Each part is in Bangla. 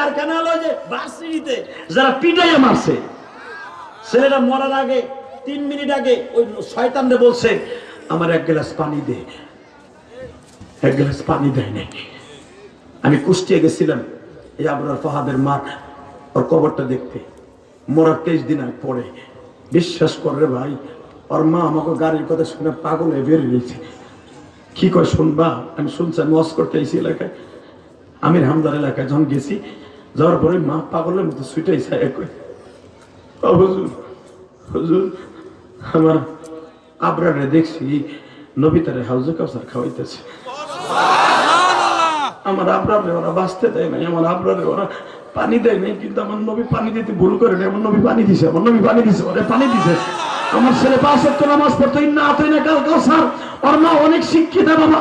কারখানা হলো যে ভার্সিটিতে যারা মারছে ছেলেটা মরার আগে তিন মিনিট আগে ওই বলছে, আমার এক গ্লাস পানি দে। এক গ্লাস পানি দেয় নাই। আমি কুষ্টিয়া গেছিলাম, এই আবরার ফাহাদের মার, ওর কবরটা দেখতে। মরার তেইশ দিন আগে পরে। বিশ্বাস করে ভাই, ওর মা আমাকে গাড়ির কথা শুনে পাগল হয়ে বেরিয়ে গেছে কি কয়, শুনবা? আমি শুনছি, আমি করতে এলাকায়। আমির হামদার এলাকায় যখন গেছি যাওয়ার পরে মা পাগলের মতো ও হুজুর হুজুর, আমার আবরারে দেখছি নবিতারে হাউজে কাউসার খাওয়াইতেছে। আমার আবরারে ওরা বাঁচতে দেয় নাই, আমার আবরারে ওরা পানি দেয় নাই, কিন্তু আমার নবী পানি দিতে ভুল করে নাই, আমার নবী পানি দিছে, আমার নবী পানি দিছে, ওরা পানি দিছে। আমার ছেলে পাঁচ সত্তর নামাজ পড়তো না তুই না কাল কাউসার। ওর মা অনেক শিক্ষিত বাবা।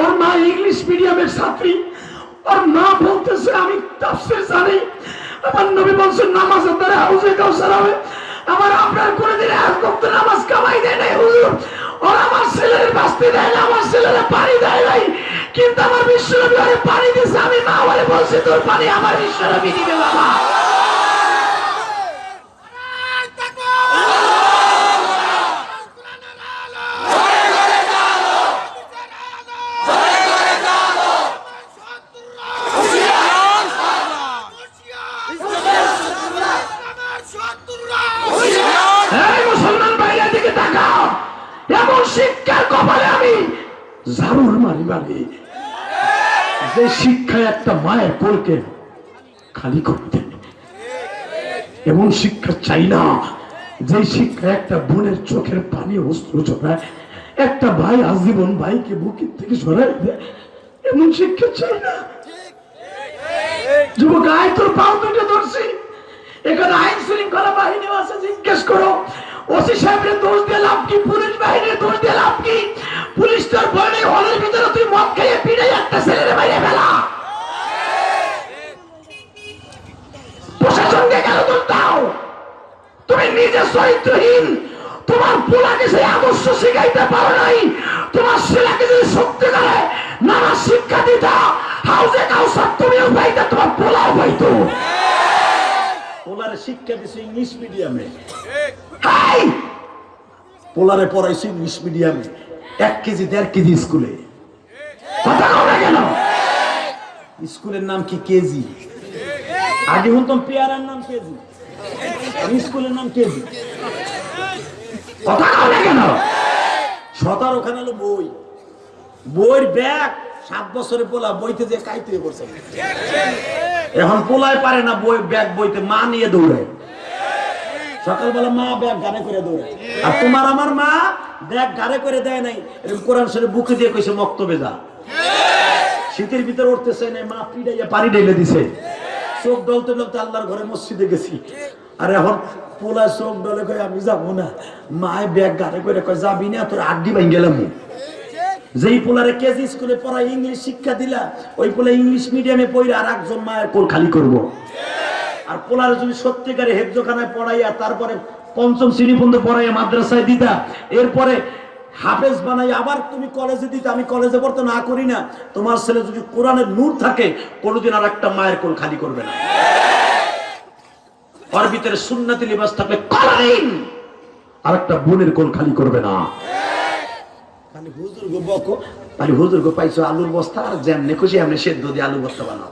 ওর মা ইংলিশ মিডিয়ামের ছাত্রী। ওর মা বলতেছে, আমি আমার নবী বলছেন নামাজের দ্বারা হাউজে কাউসার হবে। আমার আপনার করে দিলে এক বক্ত নামাজ কামাই দেয় নাই, হুজুর। ওর আমার ছেলের বাঁচতে দেয় না, আমার ছেলের পানি দেয় নাই। কিন্তু আমার বিশ্বনবী পানি দিছে আমি মা বলে বলছি, তোর পানি আমার বিশ্বনবী দিবে, বাবা। শিক্ষার কপালে আমি জারুর মারি মারি। যে শিক্ষায় একটা মায়ের কোলকে খালি এমন শিক্ষা চাই না। যে একটা বোনের চোখের পানি অস্ত্র চড়ায় একটা ভাই আজীবন ভাইকে বুকের থেকে সরাই দেয়, এমন শিক্ষা চাই না। যুবক, আয় তোর পাও দুটো ধরছি। এখানে আইন শৃঙ্খলা বাহিনী আছে, জিজ্ঞেস করো। ওসি সাহেবের দোষ দিয়ে লাভ কি? পুলিশ বাহিনীর দোষ দিয়ে লাভ কি পুলিশ তোর ভয় নেই হলের ভিতরে তুই মদ খাইয়ে পিড়ে একটা ছেলের বাইরে ফেলা প্রশাসনকে কেন দোষ দাও নিজে চরিত্রহীন তোমার পোলাকে সেই আদর্শ শিখাইতে পারো নাই তোমার ছেলেকে যদি শক্তি করে নানা শিক্ষা দিতা হাউজে কাউসার তুমিও পাইতে তোমার পোলাও পাইতো পোলারে শিক্ষা দিছে ইংলিশ মিডিয়ামে। হাই! পোলারে পড়াইছে ইংলিশ মিডিয়ামে এক কেজি দেড় কেজি স্কুলে। কথা কেন? স্কুলের নাম কি কেজি? আগে শুনতাম পেয়ারার নাম কেজি। স্কুলের নাম কথা কেন? সতার ওখানে হলো বই। বইয়ের ব্যাগ সাত বছরে পোলা বইতে যে কাইতে পড়ছে এখন পোলায় পারে না বই, ব্যাগ বইতে, মা নিয়ে সকালবেলা মা ব্যাগ করে আর তোমার আমার মা ব্যাগ করে দেয় নাই কোরআন শরীফ বুকে দিয়ে কইছে, মক্তবে শীতের ভিতরে উঠতেছে না, মা পিড়াইয়া পানি ঢেলে দিছে। চোখ ডলতে ডলতে আল্লাহর ঘরে মসজিদে গেছি। আর এখন পোলা চোখ ডলে কয়, আমি যাব না। মায় ব্যাগ গাড়ে করে কয়, যাবি না, তোর আড্ডি ভাই গেলাম যেই পোলারে কেজি স্কুলে পড়ায় ইংলিশ শিক্ষা দিলা, ওই পোলা ইংলিশ মিডিয়ামে পড়ে আর একজন মায়ের কোল খালি করব। আর পোলারে যদি সত্যিকারে হেফজোখানায় পড়াইয়া তারপরে পঞ্চম শ্রেণি পর্যন্ত পড়াইয়া মাদ্রাসায় দিতা, এরপরে হাফেজ বানাই, আবার তুমি কলেজে দিতে, আমি কলেজে পড়তে না করি না। তোমার ছেলে যদি কোরআনের নূর থাকে, কোনোদিন আর একটা মায়ের কোল খালি করবে না। ওর ভিতরে সুন্নাতি লিবাস থাকলে আর একটা বোনের কোল খালি করবে না। হুজুর গো বকো হুজুর গো পাইছো আলুর বস্তা, আর যেমনি খুশি, এমনি সেদ্ধ দিয়ে আলু বস্তা বানাও।